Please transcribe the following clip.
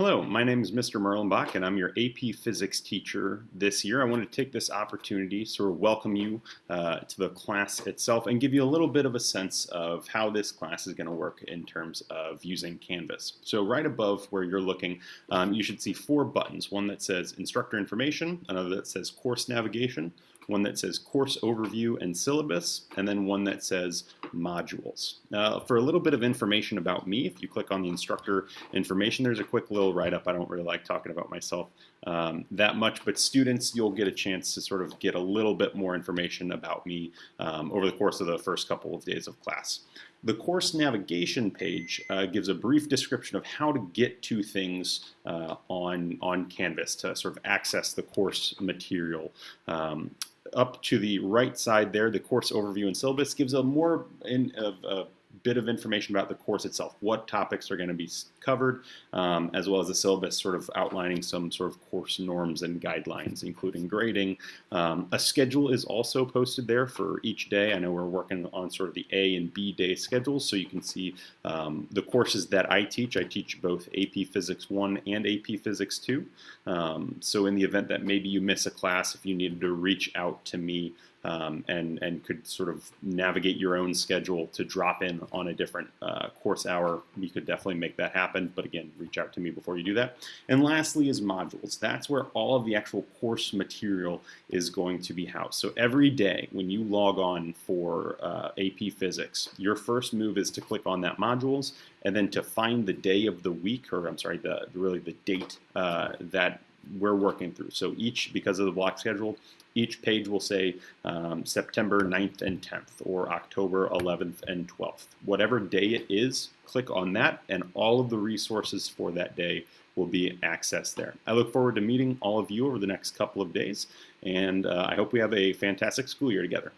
Hello, my name is Mr. Merlenbach and I'm your AP Physics teacher this year. I want to take this opportunity to sort of welcome you uh, to the class itself and give you a little bit of a sense of how this class is going to work in terms of using Canvas. So right above where you're looking, um, you should see four buttons. One that says Instructor Information, another that says Course Navigation, one that says course overview and syllabus, and then one that says modules. Uh, for a little bit of information about me, if you click on the instructor information, there's a quick little write-up. I don't really like talking about myself um, that much, but students, you'll get a chance to sort of get a little bit more information about me um, over the course of the first couple of days of class. The course navigation page uh, gives a brief description of how to get to things uh, on, on Canvas to sort of access the course material. Um, up to the right side there, the course overview and syllabus gives a more in, of, bit of information about the course itself, what topics are going to be covered, um, as well as a syllabus sort of outlining some sort of course norms and guidelines, including grading. Um, a schedule is also posted there for each day. I know we're working on sort of the A and B day schedules, so you can see um, the courses that I teach. I teach both AP Physics 1 and AP Physics 2. Um, so in the event that maybe you miss a class, if you needed to reach out to me um, and, and could sort of navigate your own schedule to drop in on a different uh, course hour, we could definitely make that happen. But again, reach out to me before you do that. And lastly is modules. That's where all of the actual course material is going to be housed. So every day when you log on for uh, AP Physics, your first move is to click on that modules and then to find the day of the week, or I'm sorry, the really the date uh, that we're working through. So each, because of the block schedule, each page will say um, September 9th and 10th or October 11th and 12th. Whatever day it is, click on that and all of the resources for that day will be accessed there. I look forward to meeting all of you over the next couple of days and uh, I hope we have a fantastic school year together.